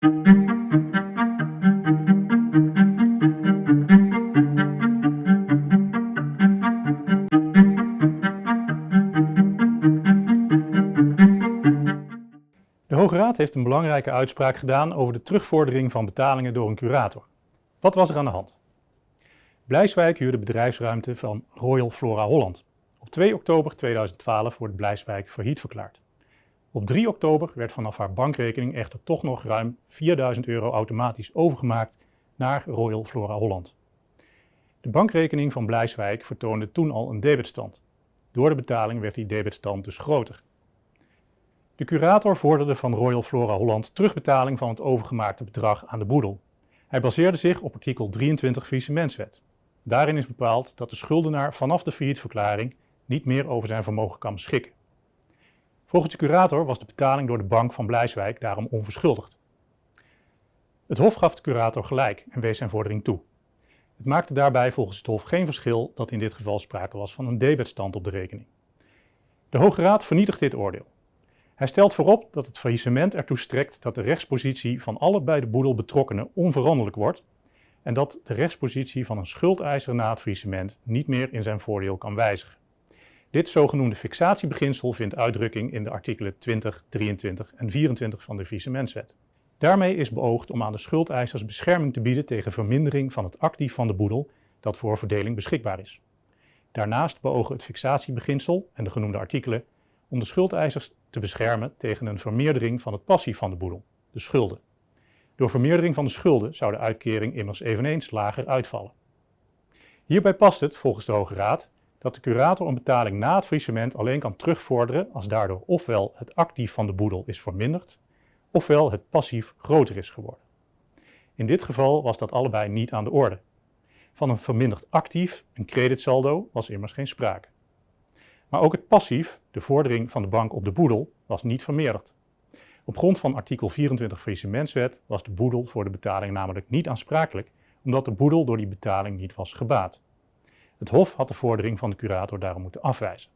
De Hoge Raad heeft een belangrijke uitspraak gedaan over de terugvordering van betalingen door een curator. Wat was er aan de hand? Blijswijk huurde bedrijfsruimte van Royal Flora Holland. Op 2 oktober 2012 wordt Blijswijk failliet verklaard. Op 3 oktober werd vanaf haar bankrekening echter toch nog ruim 4000 euro automatisch overgemaakt naar Royal Flora Holland. De bankrekening van Blijswijk vertoonde toen al een debitstand. Door de betaling werd die debitstand dus groter. De curator vorderde van Royal Flora Holland terugbetaling van het overgemaakte bedrag aan de boedel. Hij baseerde zich op artikel 23 faillissementswet. Daarin is bepaald dat de schuldenaar vanaf de faillietverklaring niet meer over zijn vermogen kan beschikken. Volgens de curator was de betaling door de bank van Blijswijk daarom onverschuldigd. Het Hof gaf de curator gelijk en wees zijn vordering toe. Het maakte daarbij volgens het Hof geen verschil dat in dit geval sprake was van een debetstand op de rekening. De Hoge Raad vernietigt dit oordeel. Hij stelt voorop dat het faillissement ertoe strekt dat de rechtspositie van alle bij de boedel betrokkenen onveranderlijk wordt en dat de rechtspositie van een schuldeiser na het faillissement niet meer in zijn voordeel kan wijzigen. Dit zogenoemde fixatiebeginsel vindt uitdrukking in de artikelen 20, 23 en 24 van de faillissementswet. Daarmee is beoogd om aan de schuldeisers bescherming te bieden tegen vermindering van het actief van de boedel dat voor verdeling beschikbaar is. Daarnaast beogen het fixatiebeginsel en de genoemde artikelen om de schuldeisers te beschermen tegen een vermeerdering van het passief van de boedel, de schulden. Door vermeerdering van de schulden zou de uitkering immers eveneens lager uitvallen. Hierbij past het, volgens de Hoge Raad, dat de curator een betaling na het faillissement alleen kan terugvorderen als daardoor ofwel het actief van de boedel is verminderd, ofwel het passief groter is geworden. In dit geval was dat allebei niet aan de orde. Van een verminderd actief, een creditsaldo, was immers geen sprake. Maar ook het passief, de vordering van de bank op de boedel, was niet vermeerderd. Op grond van artikel 24 faillissementswet was de boedel voor de betaling namelijk niet aansprakelijk, omdat de boedel door die betaling niet was gebaat. Het Hof had de vordering van de curator daarom moeten afwijzen.